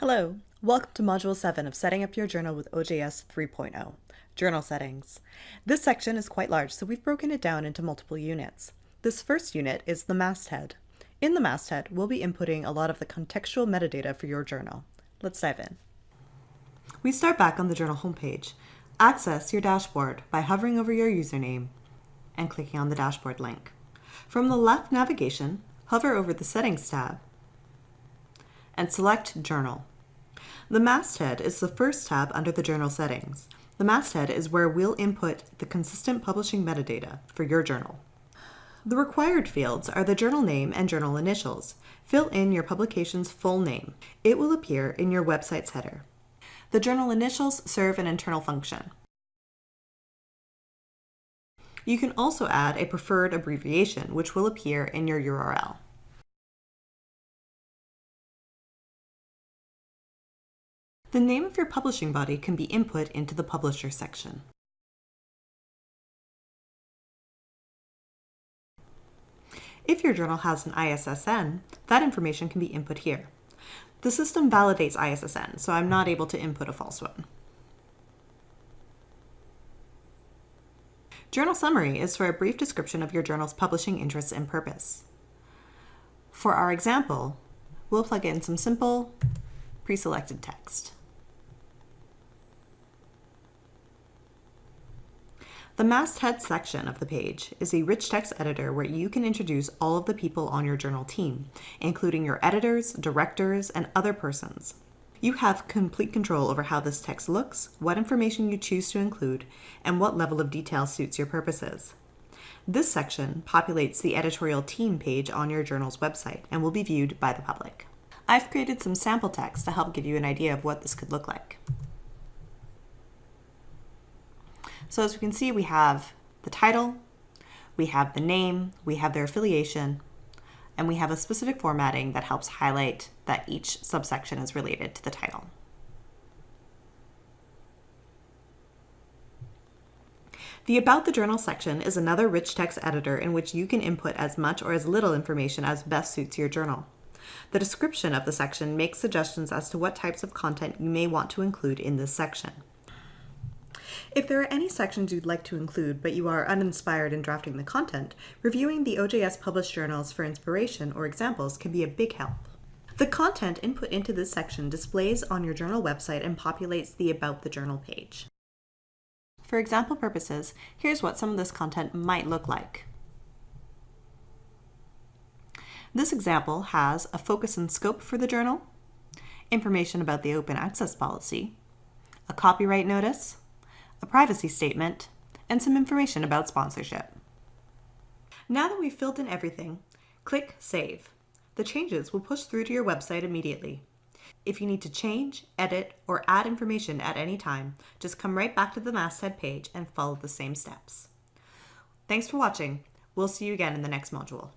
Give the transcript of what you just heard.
Hello, welcome to Module 7 of Setting Up Your Journal with OJS 3.0, Journal Settings. This section is quite large, so we've broken it down into multiple units. This first unit is the masthead. In the masthead, we'll be inputting a lot of the contextual metadata for your journal. Let's dive in. We start back on the journal homepage. Access your dashboard by hovering over your username and clicking on the dashboard link. From the left navigation, hover over the Settings tab and select Journal. The masthead is the first tab under the journal settings. The masthead is where we'll input the consistent publishing metadata for your journal. The required fields are the journal name and journal initials. Fill in your publication's full name. It will appear in your website's header. The journal initials serve an internal function. You can also add a preferred abbreviation, which will appear in your URL. The name of your publishing body can be input into the Publisher section. If your journal has an ISSN, that information can be input here. The system validates ISSN, so I'm not able to input a false one. Journal Summary is for a brief description of your journal's publishing interests and purpose. For our example, we'll plug in some simple pre-selected text. The masthead section of the page is a rich text editor where you can introduce all of the people on your journal team, including your editors, directors, and other persons. You have complete control over how this text looks, what information you choose to include, and what level of detail suits your purposes. This section populates the editorial team page on your journal's website and will be viewed by the public. I've created some sample text to help give you an idea of what this could look like. So as we can see, we have the title, we have the name, we have their affiliation, and we have a specific formatting that helps highlight that each subsection is related to the title. The About the Journal section is another rich text editor in which you can input as much or as little information as best suits your journal. The description of the section makes suggestions as to what types of content you may want to include in this section. If there are any sections you'd like to include but you are uninspired in drafting the content, reviewing the OJS published journals for inspiration or examples can be a big help. The content input into this section displays on your journal website and populates the About the Journal page. For example purposes, here's what some of this content might look like. This example has a focus and scope for the journal, information about the open access policy, a copyright notice, a privacy statement, and some information about sponsorship. Now that we've filled in everything, click Save. The changes will push through to your website immediately. If you need to change, edit, or add information at any time, just come right back to the masthead page and follow the same steps. Thanks for watching. We'll see you again in the next module.